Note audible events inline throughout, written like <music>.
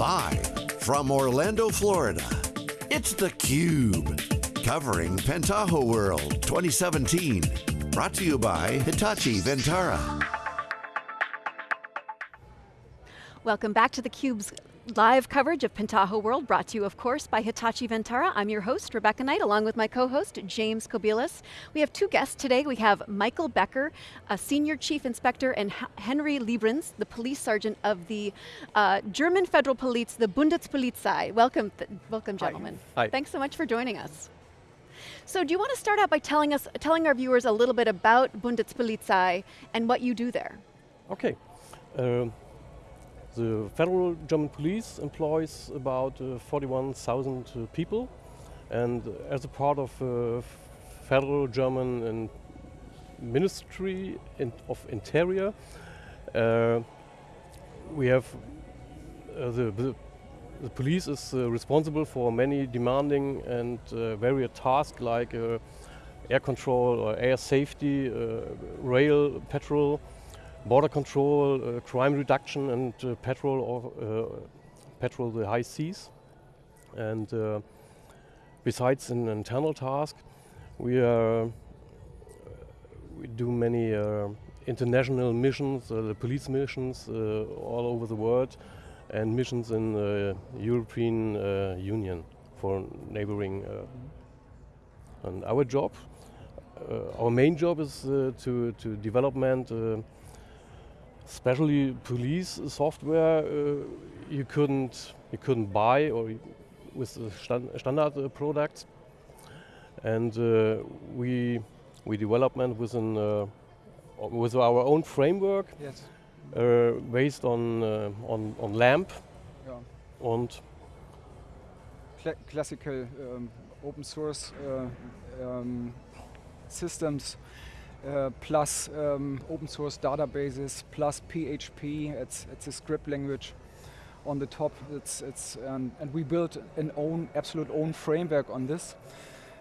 Live from Orlando, Florida, it's theCUBE. Covering Pentaho World 2017. Brought to you by Hitachi Vantara. Welcome back to theCUBE's live coverage of Pentaho World, brought to you, of course, by Hitachi Vantara. I'm your host, Rebecca Knight, along with my co-host, James Kobielus. We have two guests today. We have Michael Becker, a Senior Chief Inspector, and Henry Liebrens, the Police Sergeant of the uh, German Federal Police, the Bundespolizei. Welcome, welcome gentlemen. Hi. Thanks so much for joining us. So do you want to start out by telling us, telling our viewers a little bit about Bundespolizei and what you do there? Okay. Um, the federal German police employs about uh, 41,000 uh, people. And as a part of uh, federal German Ministry of Interior uh, we have uh, the, the, the, police is uh, responsible for many demanding and various tasks like air control or air safety, rail patrol, border control, uh, crime reduction, and uh, patrol of uh, patrol the high seas. And uh, besides an internal task, we are uh, we do many uh, international missions, the police missions all over the world, and missions in the European Union for neighboring. and our job, our main job is to to development especially police software uh, you couldn't you couldn't buy or with the standard uh, products. And uh, we we development within with our own framework yes. based on on on lamp. Und Cla classical um, open source um, systems uh, plus um, open source databases, plus PHP, it's, it's a script language on the top. It's, it's, um, and we built an own, absolute own framework on this.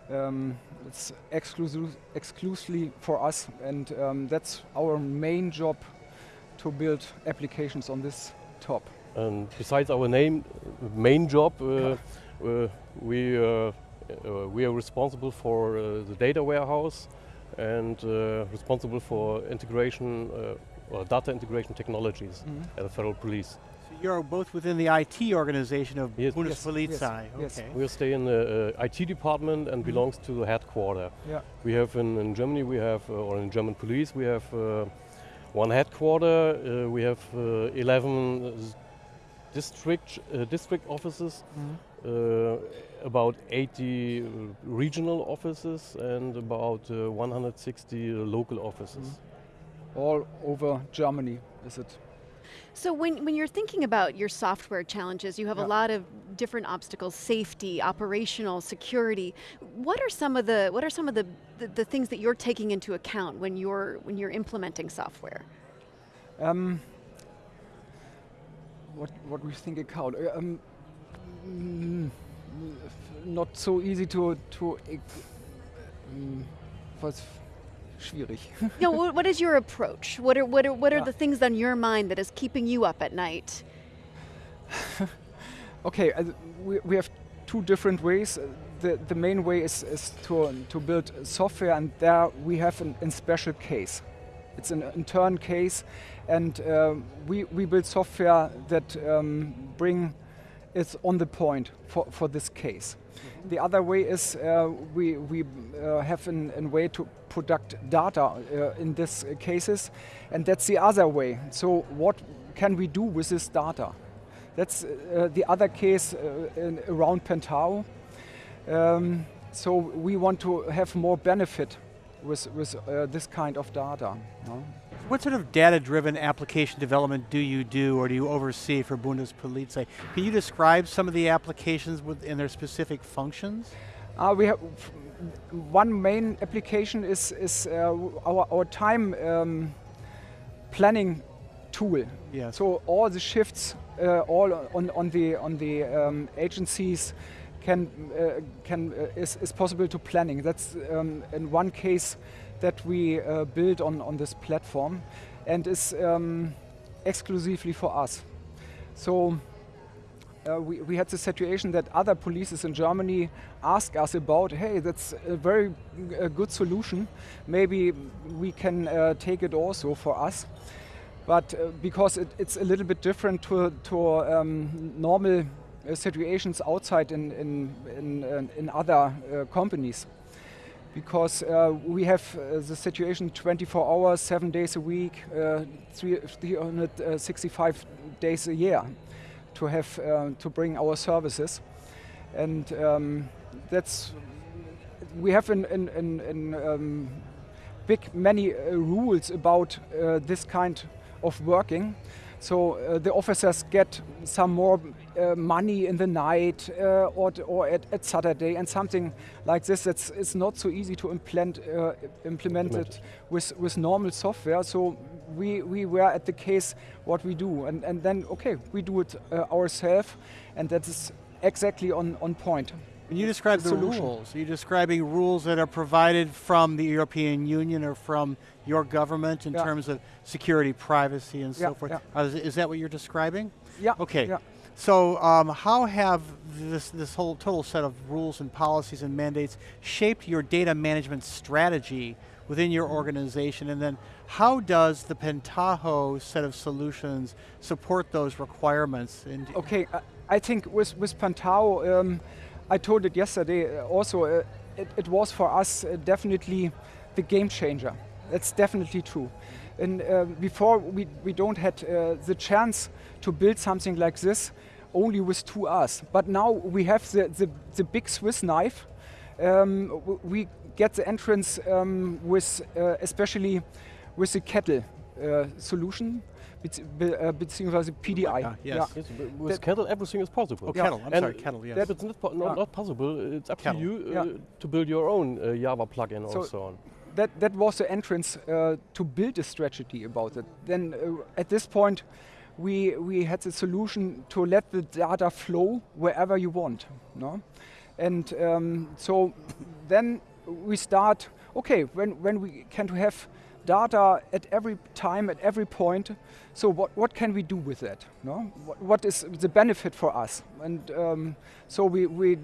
Um, it's exclusive, exclusively for us and um, that's our main job to build applications on this top. And besides our name, main job, uh, uh, we, uh, uh, we are responsible for uh, the data warehouse, and uh, responsible for integration uh, or data integration technologies mm -hmm. at the Federal Police. So you're both within the IT organization of yes. Bundespolizei. Yes. Okay. We stay in the uh, IT department and mm -hmm. belongs to the headquarter. Yeah. We have in, in Germany, we have, uh, or in German police, we have uh, one headquarter, uh, we have 11 district, district offices, mm -hmm uh, about 80 regional offices and about uh, 160 local offices. Mm. All over Germany, is it? So when, when you're thinking about your software challenges, you have yeah. a lot of different obstacles, safety, operational, security. What are some of the, what are some of the, the, the things that you're taking into account when you're, when you're implementing software? Um, what, what we think about? Um, Mm, not so easy to to mm, was schwierig. no, what is your approach? What are what are what are yeah. the things on your mind that is keeping you up at night? <laughs> okay, uh, we we have two different ways. Uh, the the main way is is to to build software, and there we have an, a special case. It's an intern case, and uh, we we build software that um, bring is on the point for, for this case. The other way is uh, we, we uh, have a way to product data uh, in these cases, and that's the other way. So what can we do with this data? That's uh, the other case uh, in, around Pentaho. Um, so we want to have more benefit with, with uh, this kind of data. No? What sort of data-driven application development do you do or do you oversee for Bundespolizei? Can you describe some of the applications in their specific functions? Uh, we have one main application is, is uh, our, our time um, planning tool. Yes. So all the shifts, uh, all on, on the on the um, agencies, can uh, can uh, is, is possible to planning. That's um, in one case that we uh, build on, on this platform and is um, exclusively for us. So Uh, we, we had the situation that other polices in Germany ask us about, hey, that's a very a good solution. Maybe we can uh, take it also for us. But uh, because it, it's a little bit different to, to um, normal uh, situations outside in, in, in, uh, in other uh, companies because uh, we have uh, the situation 24 hours, seven days a week, uh, 365 days a year to have uh, to bring our services, and um, that's we have in, in, in, in um, big many uh, rules about uh, this kind of working. So uh, the officers get some more uh, money in the night uh, or, or at, at, Saturday and something like this. That's it's not so easy to implement uh, implement it with with normal software. So we we were at the case what we do, and and then okay we do it uh, ourselves, and that is exactly on on point. When you describe the, the rules, are describing rules that are provided from the European Union or from your government in yeah. terms of security, privacy, and yeah, so forth? Yeah. Uh, is, is, that what you're describing? Yeah. Okay. So um, how have this, this whole total set of rules and policies and mandates shaped your data management strategy within your organization? And then how does the Pentaho set of solutions support those requirements? okay, I think with, with Pentaho, um, I told it yesterday uh, also, uh, it, it, was for us uh, definitely the game changer. That's definitely true. And uh, before we, we don't had uh, the chance to build something like this only with two us. But now we have the, the, the big Swiss knife. Um, we get the entrance um, with uh, especially with the kettle solution uh, beziehungsweise PDI. Yeah, yes. yes with that kettle, everything is possible. Oh, kettle, I'm and sorry, kettle, yes. If it's not, po not, not, possible, it's up kettle. to you uh, to build your own uh, Java plugin so or so on. That, that was the entrance uh, to build a strategy about it. Then uh, at this point, we, we had the solution to let the data flow wherever you want. No? And um, so then we start, okay, when, when we can have data at every time, at every point. So what, what can we do with that? No? What, what is the benefit for us? And um, so we, we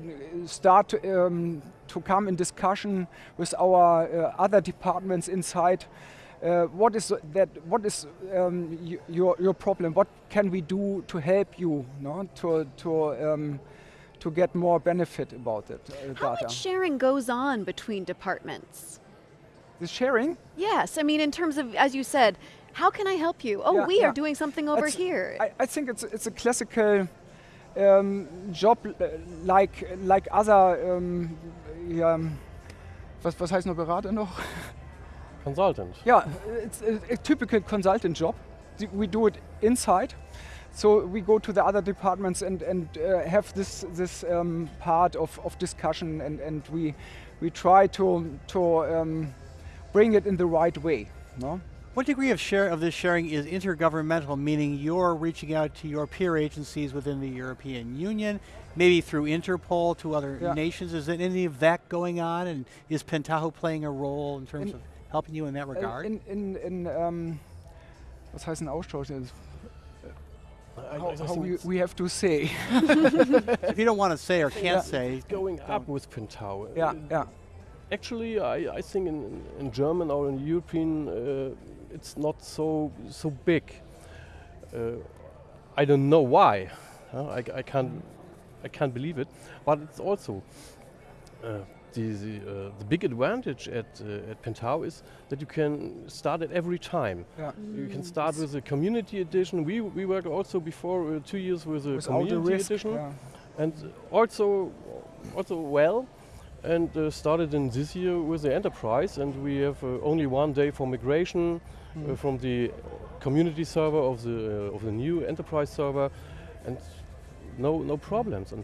start um, to come in discussion with our uh, other departments inside. Uh, what is that? What is um, your your problem? What can we do to help you? No? To to um, to get more benefit about it. Uh, How data. much sharing goes on between departments? The sharing? Yes, I mean in terms of, as you said, how can I help you? Oh, yeah, we yeah. are doing something over it's, here. I, I, think it's, it's a classical um, job like, like other, um, yeah, was, was heißt nur Berater noch? Consultant. Yeah, it's a, a typical consultant job. We do it inside. So we go to the other departments and, and uh, have this, this um, part of, of discussion and, and we, we try to, to um, bring it in the right way. No? What degree of share of this sharing is intergovernmental, meaning you're reaching out to your peer agencies within the European Union, maybe through Interpol to other yeah. nations? Is there any of that going on, and is Pentaho playing a role in terms in of helping you in that regard? In, in, in um, was heißt ein Austausch? how, how we, we, have to say. <laughs> if you don't want to say or can't yeah. say. Going up with Pentaho. Yeah, yeah actually, I, I think in, in German or in European, uh, it's not so so big. Uh, I don't know why. Uh, I, I can't I can't believe it. But it's also uh, the the, uh, the, big advantage at uh, at Pentaho is that you can start at every time. Yeah. You can start with a community edition. We we worked also before two years with a Without community edition, yeah. and also also well and uh, started in this year with the enterprise and we have uh, only one day for migration mm. from the community server of the uh, of the new enterprise server and no no problems and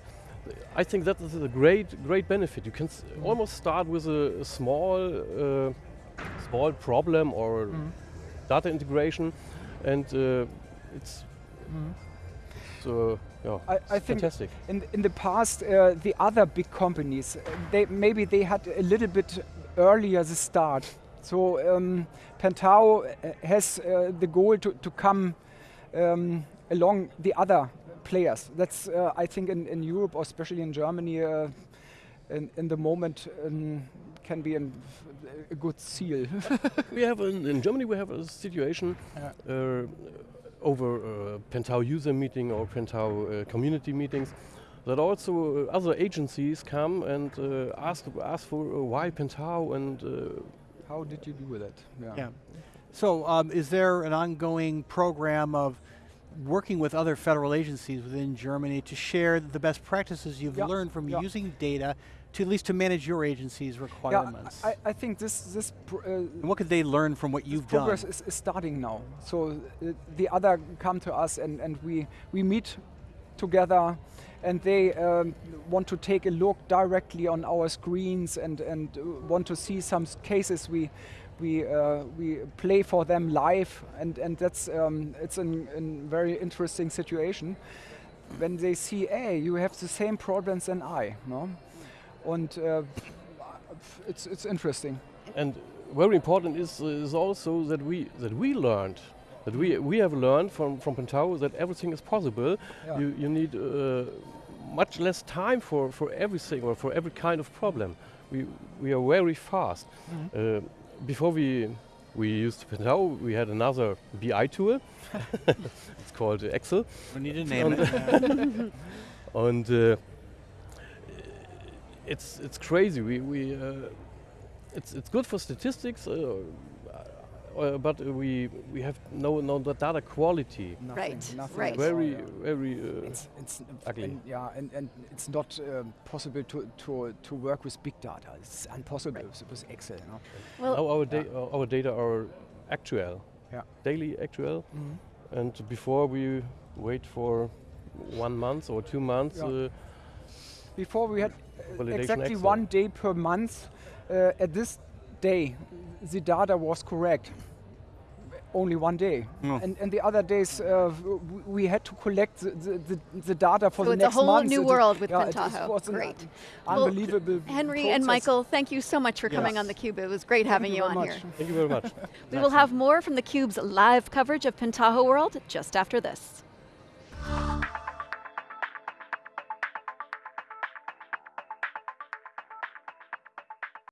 I think that is a great great benefit you can mm. almost start with a, a small uh, small problem or mm. data integration and uh, it's hmm. so yeah, I, I think fantastic. In, in the past, uh, the other big companies, uh, they maybe they had a little bit earlier the start. So um, Pentaho uh, has uh, the goal to, to come um, along the other players. That's uh, I think in, in Europe or especially in Germany, uh, in, in the moment um, can be an, a good seal. <laughs> we have in, in, Germany we have a situation Yeah. Over uh, Pentaho user meeting or Pentaho uh, community meetings that also uh, other agencies come and uh, ask ask for uh, why Pentaho and uh, How did you do with that? Yeah. So um, is there an ongoing program of working with other federal agencies within Germany to share the best practices you've Yeah, learned from yeah. using data to at least to manage your agency's Yeah, requirements? I, I think this this uh, what could they learn from what you've done? progress is, is starting now. So uh, the other come to us and, and we, we meet together and they um, want to take a look directly on our screens and, and uh, want to see some cases we, we, uh, we play for them live and, and that's um, it's a very interesting situation when they see, hey, you have the same problems than I. No? And uh, it's, it's interesting. and very important is is also that we that we learned that we we have learned from from Pentaho that everything is possible. Yeah. You you need uh, much less time for for everything or for every kind of problem. We we are very fast. Mm-hmm. Uh, before we we used Pentaho, we had another BI tool. <laughs> <laughs> it's called Excel. We need to name it. <laughs> and uh, it's it's crazy. We we uh, it's it's good for statistics, uh, uh, but we we have no no data quality. Nothing, Right, nothing right. Very very. Uh, It's, it's ugly. And yeah, and, and it's not um, possible to, to, to work with big data. It's impossible with, with Excel. No? Well, now our da- our data are actual, Yeah. daily actual, and before we wait for one month or two months. Yeah. Uh, Before we had Validation exactly Excel. one day per month. Uh, at this day, the data was correct. Only one day, Mm. and, and the other days uh, we had to collect the, the, the, the data for So the it's a whole month. new It- world with yeah, Pentaho. It was an Great. un- Well, unbelievable. Henry and. Michael, thank you so much for coming Yes. on theCUBE. It was great having you, you on much. here. thank you very much. <laughs> We will have more from theCUBE's live coverage of Pentaho World just after this.